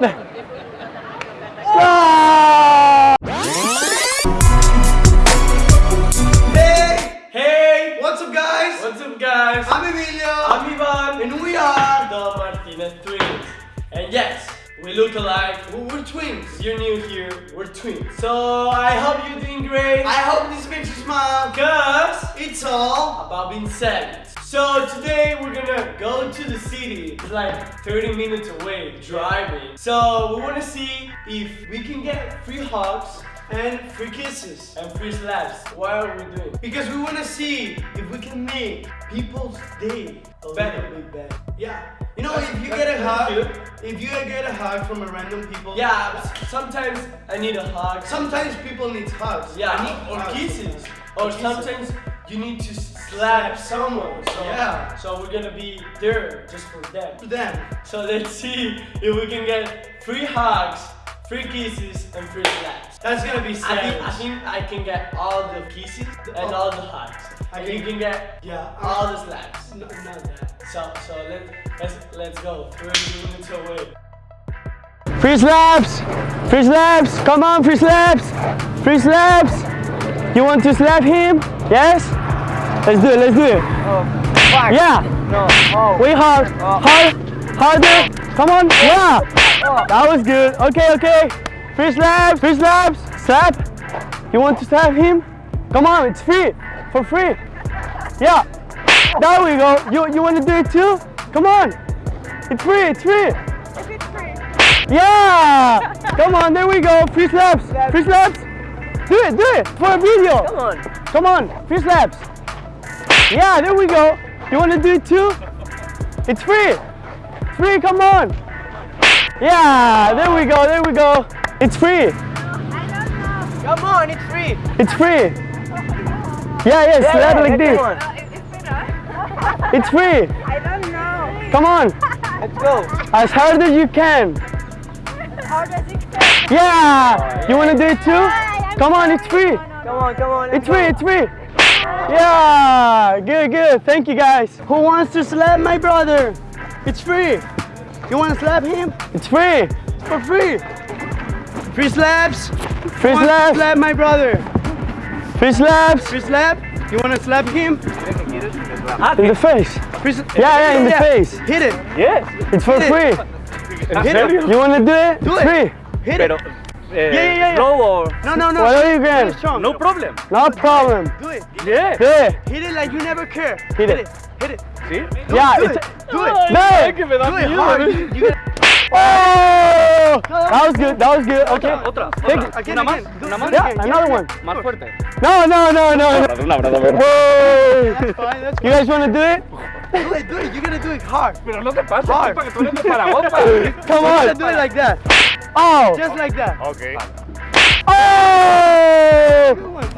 네. 아! Hey! Hey! What's up, guys? What's up guys? I'm Emilio. I'm Ivan and we are. the Martinez twins. And yes, we look alike. We're twins. If you're new here, we're twins. So I hope you're doing great. I hope this makes you smile. Cause It's all. about being savage. So today we're gonna go to the city. It's like 30 minutes away driving. So we wanna see if we can get free hugs And free kisses. and free slaps. What are we doing? Because we want to see if we can make people's day a Better. better. Yeah. You know, That's- if you get a hug, if you get a hug from a random people. Yeah, sometimes I need a hug. Sometimes people need hugs. I Yeah, need or kisses. Or Kisses. sometimes you need to slap someone. So, Yeah. So we're gonna be there just for them. For them. So let's see if we can get free hugs, free kisses, and free slaps. That's gonna be I think, I think I can get all the kisses and oh. all the hugs. I And can- you can get Yeah. all the slaps. No, not that. So so let's let's let's go. 30 minutes away. Free slaps! Free slaps! Come on, free slaps! Free slaps! You want to slap him? Yes? Let's do it, let's do it. Oh, fuck. Yeah! No. Oh. Way hard! Oh. Hard! Harder! Come on! Oh. Yeah! That was good. Okay, okay. Free slaps! Free slaps! Slap! You want to slap him? Come on, it's free! For free! Yeah! There we go! You, you want to do it too? Come on! It's free, it's free! Yeah! Come on, there we go. Free slaps. Free slaps. Do it, do it for a video. Come on. Come on, free slaps. Yeah, there we go. You want to do it too? It's free. Free, come on. Yeah, there we go, there we go. It's free. I don't know! Come on, it's free. It's free. Yeah, yeah, slap yeah, like this. On. It's free. I don't know. Come on, Let's go. as hard as you can. How does it feel? Yeah. You want to do it too? Come on, it's free. Come on, come on. It's free, it's free. Yeah, good, good. Thank you guys. Who wants to slap my brother? It's free. You want to slap him? It's free. It's for free. Free slaps. Free Want to slaps. Slap my brother. Free slaps. Free slap. You want to slap him? In the face. Free s- Yeah, yeah, in the face. Hit it. Yes. It's for Hit it. free. Hit it. You want to do it? Do it. Free. Hit it. Eh, yeah, yeah. Slow or No, no, no. Whatever you can. strong. no problem. No problem. Do it. Yeah. Do it. Hit it like you never care. Hit it. Hit it. ¿Sí? Yeah, do it. Do it. No. Do it hard. You, you Oh! That was good. That was good. Okay. Otra, otra. again, Una más, una más. Yeah, another one. Más fuerte. No, no, no, no. no. Un abrazo, a ver. Whoa. Fine. You guys want to do it? Do it. Do it. You gotta do it hard. Pero no te pases, Hard. para que tú eres de Paraguay. Come You gotta on. do it like that. Oh. Just like that. Ok. Oh.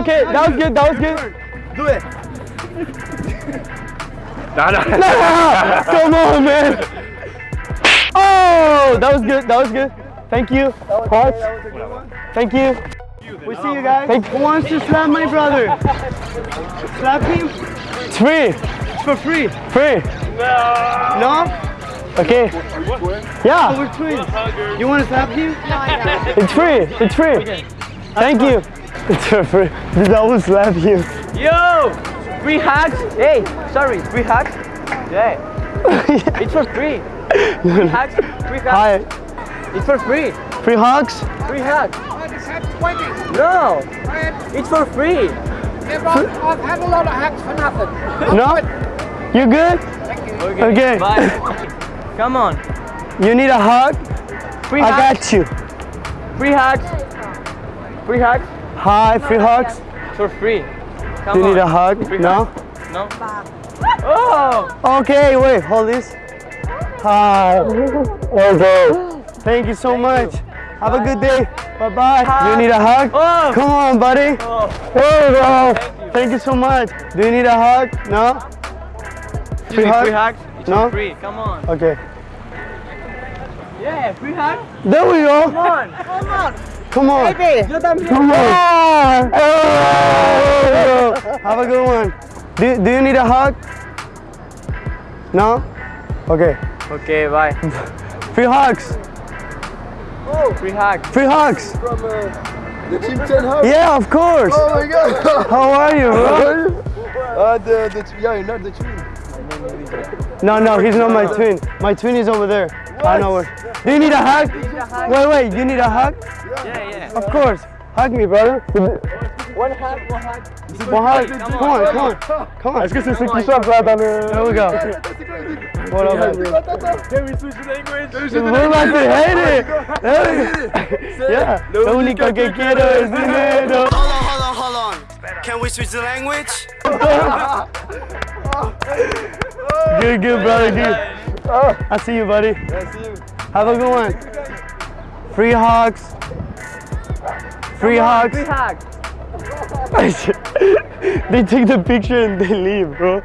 Okay, that was good. That was good. Do it. No, no. Come on, man. Oh, that was good. That was good. Thank you. Hearts. Thank you. We see you guys. Thank Who wants to slap my brother? Slap him It's free. It's for free. Free. No. No? Okay. Oh, Yeah, we're twins. You want to slap him? it's free. It's free. Thank you. It's for free. That will slap you. Yo! Free hugs? Hey, sorry, free hugs? Yeah. It's for free. Free hugs? Free hugs? Hi. It's for free. Free hugs? Free hugs. No. It's for free. I've had a lot of hacks for nothing. No? You good? Okay. Bye. Come on. You need a hug? Free I hugs. got you. Free hugs. Free hugs. Hi, free hugs. For free. Come you on. need a hug? Free No? No. Oh! Okay, wait, hold this. Hi. Okay. Thank you so much. Have a good day. Bye bye. You need a hug? Oh! Come on, buddy. Oh. There you go. Thank you so much. Do you need a hug? No? Hug? free hugs? It's No? free. Come on. Okay. Yeah, free hug. There we go. Come on. Come on. Come on. Baby, yo también. Come on. Oh. Have a good one. Do, do you need a hug? No? Okay. Okay, bye. Free hugs. Oh, Free hug. Free hugs. From uh, the Team 10 hug. Yeah, of course. Oh my god. How are you, bro? uh, the, the, yeah, you're not the twin. No, no, he's not my twin. My twin is over there. I know where. Do you need a hug? Wait, wait, you need a hug? Yeah, yeah. Of course. Hug me, brother. One hug, one hug. One hug. Come on, come on. Come on. Est-ce que c'est ce qui chante là dans le... There we go. What up, man? Can we switch the language? We're about to hate it. There we go. Yeah. Lo único que quiero es dinero. Hold on, hold on, hold on. Can we switch the language? Good, good, brother, good. I see you, buddy. Have a good one. Free hugs. Free hugs. Free hug. they take the picture and they leave, bro.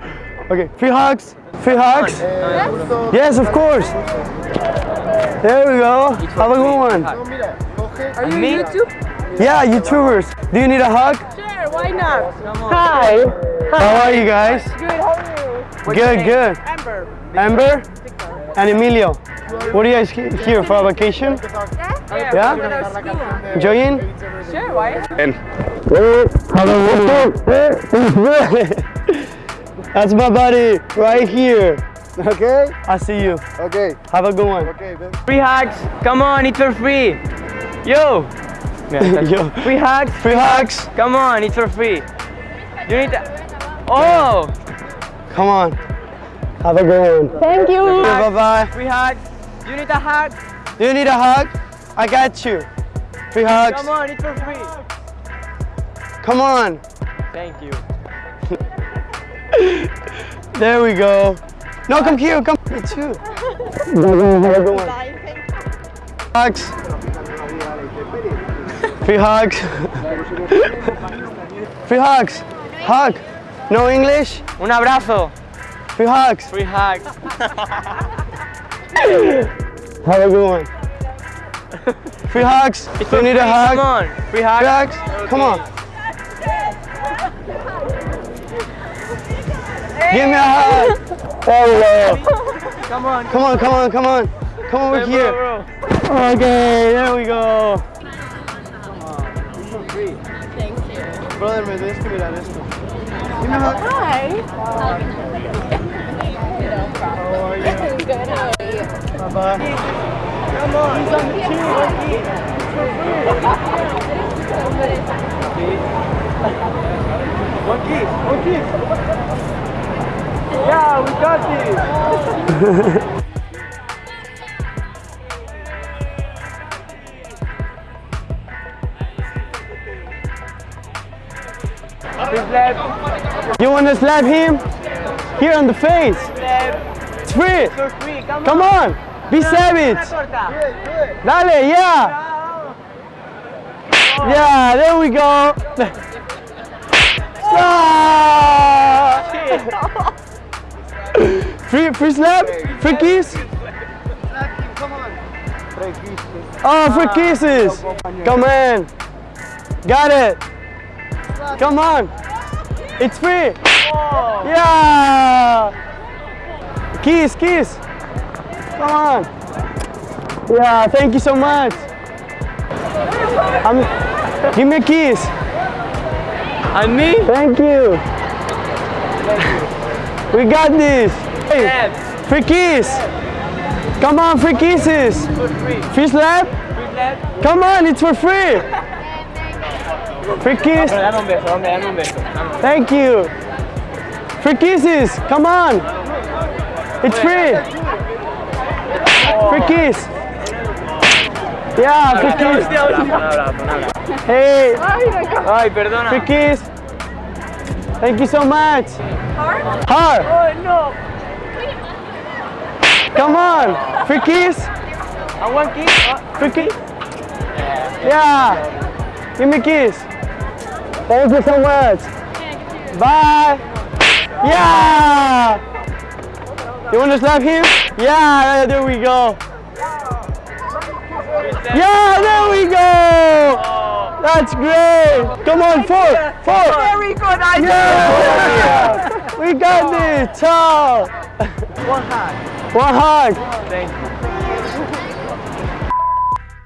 Okay, free hugs. Free hugs. Yes, of course. There we go. Have a good one. Are you Me? YouTube? Yeah, YouTubers. Do you need a hug? Sure, why not? Hi. How are you guys? Good, how are you? Good, good. Amber. Amber and Emilio. What are you guys here for a vacation? Yeah? Yeah? With our school. Enjoying? Sure, why? And That's my buddy right here. Okay? I see you. Okay. Have a good one. Okay, man. Free hugs. Come on, it's for free. Yo. Yeah, Yo. Free hugs. Free hugs. Come on, it's for free. You need to... Oh! Come on. Have a good one. Thank you. Bye bye. Free hugs. You need a hug. Do you need a hug? I got you. Free hugs. Come on, it's for free. Come on. Thank you. There we go. No, come here. Come. Me too. Have a good one. Hugs. Free hugs. Free hugs. Hug. No English? Un abrazo. Free hugs. Free hugs. Have a good one. Free hugs. It's Do you for need a hug? Come on. Free hug. Free hugs. Come on. Give me a hug. There we go. Come on. Come on, come on, come on. Come over Bro, here. bro. Okay, there we go. Brother, me tienes que mirar esto. Hi. How are you? Bye bye. Come on, cheese. One kiss. One kiss. Yeah, we got this. to slap him? Here on the face. It's free. Come on. Be savage. Dale, yeah. Yeah, there we go. Ah! free, free slap? Free kiss? Oh, free kisses. Come on. Got it. Come on. It's free. Yeah. Kiss, kiss. Come on. Yeah, thank you so much. I'm, give me a kiss. And me? Thank you. We got this. Hey, free kiss. Come on, free kisses. Free slap. Come on, it's for free. Free kiss. Dame un beso, hombre, dame un beso. Thank you. Free kisses. Come on. It's free. Free kiss. Yeah, free kiss. Hey, Ay, perdona. free kiss. Thank you so much. Hard? Hard. Oh no. Come on. Free kiss. And one kiss. Free kiss. Yeah. Give me a kiss. Thank you so much. Bye. Yeah. You want to slap him? Yeah, there we go. Yeah, there we go. That's great. Come on, four, four. Very good. I Yeah. We got this. Ciao. One hug. One hug. Thank you.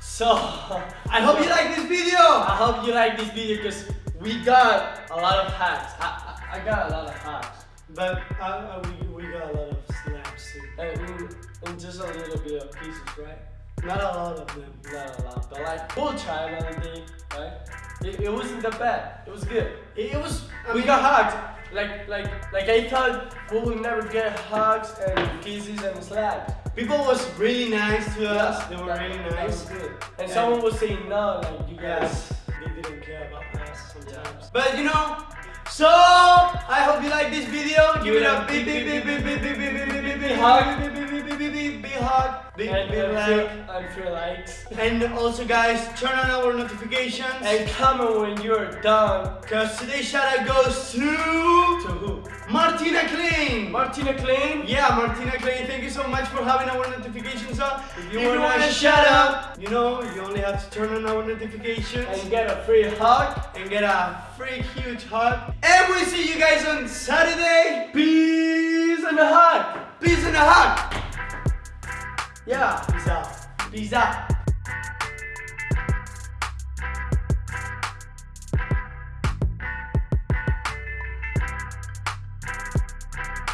So So I hope you like this video. I hope you like this video because we got a lot of hacks. I, I, I got a lot of hacks. But uh, we, we got a lot of slaps too. And, and- and just a little bit of pieces, right? Not a lot of them. Not a lot, but like we'll try another day, right? It, it wasn't that bad. It was good. It, it was. I we mean, got hugged. Like like like I thought we would never get hugs and kisses and slaps. People was really nice to us. They were that- really that nice. was good. And Yeah. someone was saying no, like you guys. Yes, they didn't care about us sometimes. But you know, so I hope you like this video. Give it a big, big, big, big, big, big, big, big, big, big, big hug, hug, big, And, big like. and feel likes. And also, guys, turn on our notifications. And comment when you're done. Cause today's shout out goes to To who? Martina Klein. Martina Klein. Yeah, Martina Clay, thank you so much for having our notifications on. If you If you want want a a shout out, you know, you only have to turn on our notifications And get a free hug. and get a free huge hug. And we'll see you guys on Saturday. Peace and a hug. Peace and a hug. Yeah. Peace out. Peace out.